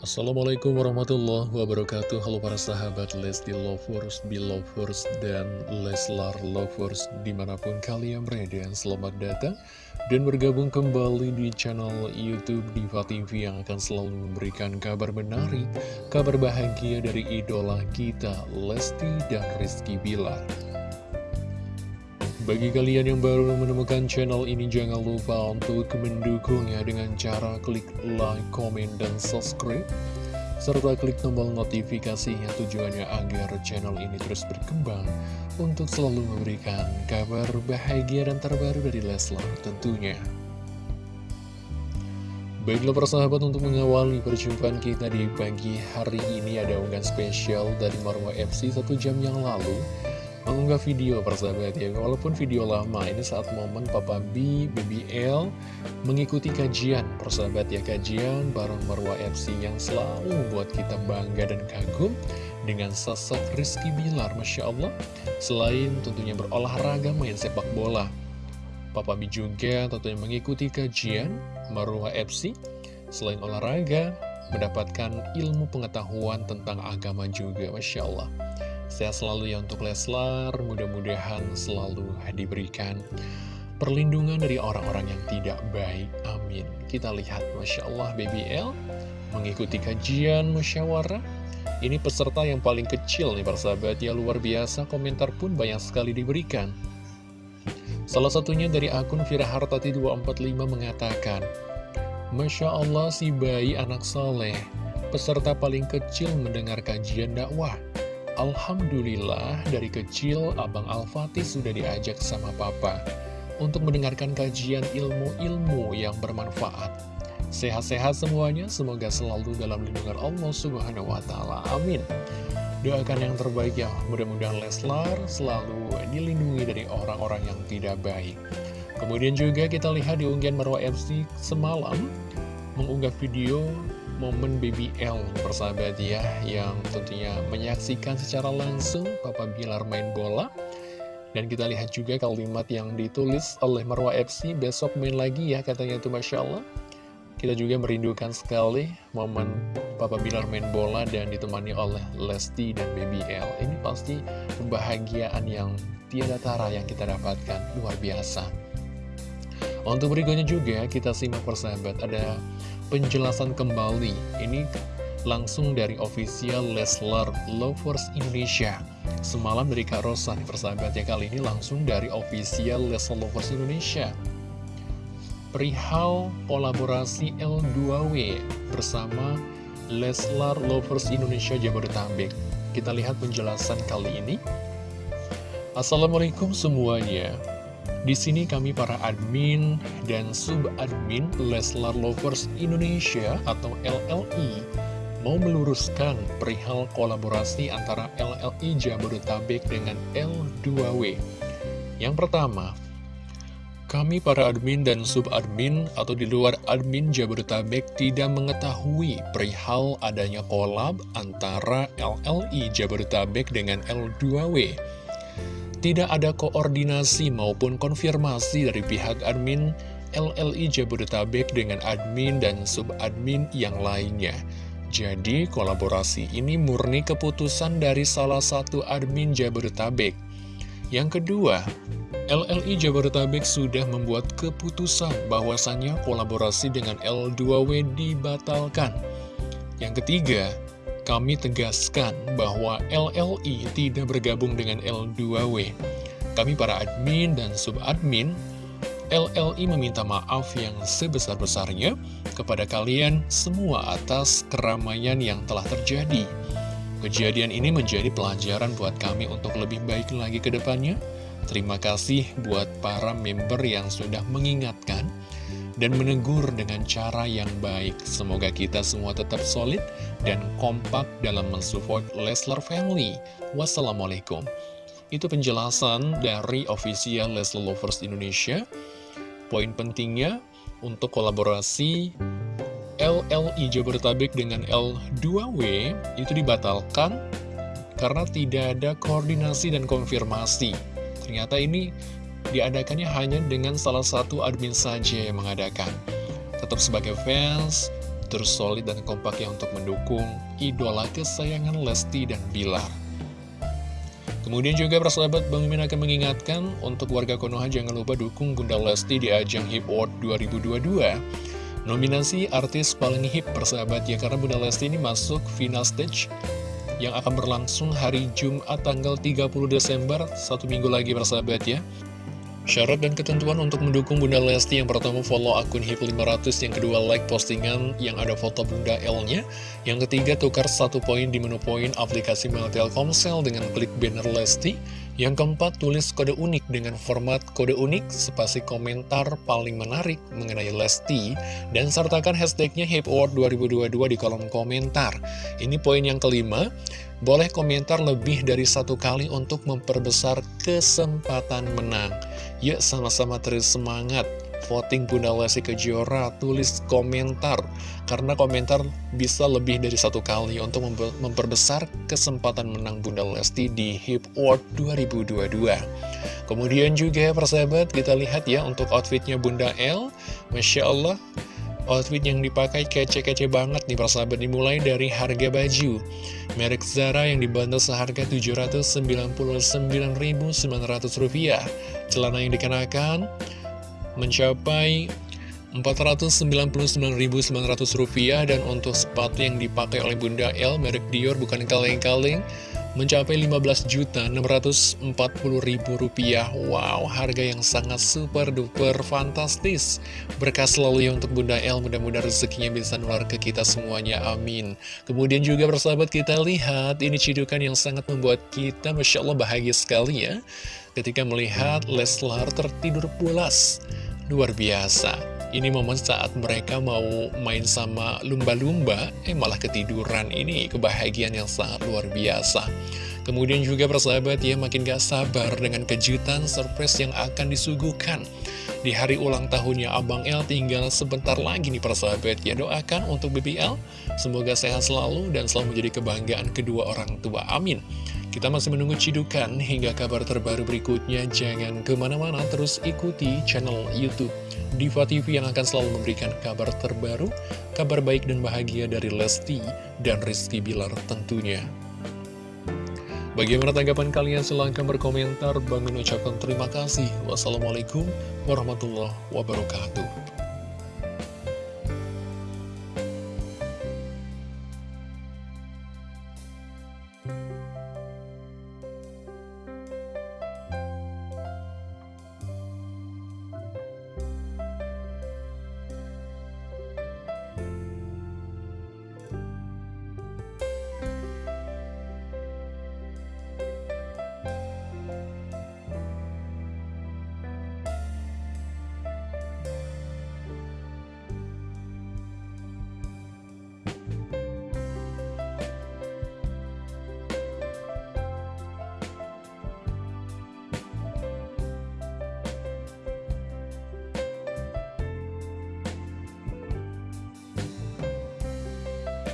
Assalamualaikum warahmatullahi wabarakatuh. Halo para sahabat Lesti Lovers, Belovers, dan Leslar Lovers Di mana pun kalian berada. Selamat datang dan bergabung kembali di channel Youtube Diva TV Yang akan selalu memberikan kabar menarik Kabar bahagia dari idola kita Lesti dan Rizky Bilar bagi kalian yang baru menemukan channel ini, jangan lupa untuk mendukungnya dengan cara klik like, comment, dan subscribe. Serta klik tombol notifikasinya tujuannya agar channel ini terus berkembang untuk selalu memberikan kabar bahagia dan terbaru dari Leslar tentunya. Baiklah persahabat untuk mengawali perjumpaan kita di pagi hari ini ada unggahan spesial dari Marwa FC satu jam yang lalu mengunggah video persahabat ya. Walaupun video lama ini saat momen Papa B, BBL mengikuti kajian persahabat ya. Kajian bareng Marwa FC yang selalu membuat kita bangga dan kagum Dengan sosok Rizky Bilar Masya Allah. Selain tentunya berolahraga main sepak bola Papa B juga tentunya mengikuti kajian Marwa FC Selain olahraga mendapatkan ilmu pengetahuan tentang agama juga Masya Allah Sehat selalu ya untuk Leslar, mudah-mudahan selalu diberikan perlindungan dari orang-orang yang tidak baik. Amin. Kita lihat, Masya Allah, BBL mengikuti kajian musyawarah. Ini peserta yang paling kecil nih persahabat ya, luar biasa, komentar pun banyak sekali diberikan. Salah satunya dari akun Fira Hartati 245 mengatakan, Masya Allah si bayi anak soleh, peserta paling kecil mendengar kajian dakwah. Alhamdulillah dari kecil Abang Al-Fatih sudah diajak sama Papa untuk mendengarkan kajian ilmu-ilmu yang bermanfaat. Sehat-sehat semuanya, semoga selalu dalam lindungan Allah Subhanahu wa Ta'ala. Amin. Doakan yang terbaik ya, mudah-mudahan Leslar selalu dilindungi dari orang-orang yang tidak baik. Kemudian juga kita lihat di unggahan Marwa FC semalam mengunggah video momen BBL persahabat ya yang tentunya menyaksikan secara langsung Papa Bilar main bola. Dan kita lihat juga kalimat yang ditulis oleh Marwa FC besok main lagi ya katanya itu Masya Allah. Kita juga merindukan sekali momen Papa Bilar main bola dan ditemani oleh Lesti dan BBL ini pasti kebahagiaan yang tiada tara yang kita dapatkan. Luar biasa. Untuk berikutnya juga kita simak persahabat ada penjelasan kembali Ini langsung dari official Leslar Lovers Indonesia. Semalam dari Kak Rosa nih persahabat ya. Kali ini langsung dari official Leslar Lovers Indonesia. Perihal kolaborasi L2W bersama Leslar Lovers Indonesia Jabodetabek. Kita lihat penjelasan kali ini. Assalamualaikum semuanya di sini kami para admin dan sub-admin Leslar Lovers Indonesia atau LLI mau meluruskan perihal kolaborasi antara LLI Jabodetabek dengan L2W. Yang pertama, kami para admin dan sub-admin atau di luar admin Jabodetabek tidak mengetahui perihal adanya kolab antara LLI Jabodetabek dengan L2W. Tidak ada koordinasi maupun konfirmasi dari pihak admin LLI Jabodetabek dengan admin dan subadmin yang lainnya. Jadi kolaborasi ini murni keputusan dari salah satu admin Jabodetabek. Yang kedua, LLI Jabodetabek sudah membuat keputusan bahwasannya kolaborasi dengan L2W dibatalkan. Yang ketiga, kami tegaskan bahwa LLI tidak bergabung dengan L2W. Kami para admin dan subadmin, LLI meminta maaf yang sebesar-besarnya kepada kalian semua atas keramaian yang telah terjadi. Kejadian ini menjadi pelajaran buat kami untuk lebih baik lagi ke depannya. Terima kasih buat para member yang sudah mengingatkan dan menegur dengan cara yang baik. Semoga kita semua tetap solid dan kompak dalam mensupport Leslar Family. Wassalamualaikum. Itu penjelasan dari official Leslar Lovers Indonesia. Poin pentingnya untuk kolaborasi LLI Jabodetabek dengan L2W itu dibatalkan karena tidak ada koordinasi dan konfirmasi. Ternyata ini diadakannya hanya dengan salah satu admin saja yang mengadakan. Tetap sebagai fans, terus solid dan kompak ya untuk mendukung idola kesayangan Lesti dan Bilar. Kemudian juga persahabat Bang Mimin akan mengingatkan untuk warga Konoha jangan lupa dukung Bunda Lesti di ajang Hip Award 2022. Nominasi artis paling hip persahabat ya karena Bunda Lesti ini masuk final stage yang akan berlangsung hari Jumat tanggal 30 Desember, satu minggu lagi persahabat ya. Syarat dan ketentuan untuk mendukung Bunda Lesti yang pertama follow akun HIP500, yang kedua like postingan yang ada foto Bunda L-nya, yang ketiga tukar satu poin di menu poin aplikasi Mail Telkomsel dengan klik banner Lesti, yang keempat tulis kode unik dengan format kode unik spasi komentar paling menarik mengenai Lesti, dan sertakan hashtagnya HIPAward 2022 di kolom komentar. Ini poin yang kelima, boleh komentar lebih dari satu kali untuk memperbesar kesempatan menang. Yuk sama-sama terus semangat. Voting Bunda Lesti Kejora, tulis komentar. Karena komentar bisa lebih dari satu kali untuk memperbesar kesempatan menang Bunda Lesti di Hip Award 2022. Kemudian juga persahabat kita lihat ya untuk outfitnya Bunda L, Masya Allah Outfit yang dipakai kece-kece banget nih persahabat dimulai dari harga baju. Merek Zara yang dibantu seharga Rp799.900 Celana yang dikenakan mencapai Rp499.900 dan untuk sepatu yang dipakai oleh Bunda L merek Dior bukan kaleng-kaleng mencapai Rp15.640.000. Wow, harga yang sangat super duper fantastis. Berkah selalu ya untuk Bunda El, mudah-mudahan rezekinya bisa nular ke kita semuanya, amin. Kemudian juga persahabat kita lihat, ini cidukan yang sangat membuat kita Masya Allah bahagia sekali ya. Ketika melihat Leslar tertidur pulas. Luar biasa. Ini momen saat mereka mau main sama lumba-lumba, eh malah ketiduran. Ini kebahagiaan yang sangat luar biasa. Kemudian juga persahabat ya makin gak sabar dengan kejutan surprise yang akan disuguhkan. Di hari ulang tahunnya Abang El tinggal sebentar lagi nih persahabat ya doakan untuk BBL. Semoga sehat selalu dan selalu menjadi kebanggaan kedua orang tua. Amin. Kita masih menunggu cidukan hingga kabar terbaru berikutnya. Jangan ke mana-mana, terus ikuti channel Youtube Diva TV yang akan selalu memberikan kabar terbaru, kabar baik dan bahagia dari Lesti dan Rizky Bilar tentunya. Bagaimana tanggapan kalian? Silahkan berkomentar. Bang mengucapkan terima kasih. Wassalamualaikum warahmatullahi wabarakatuh.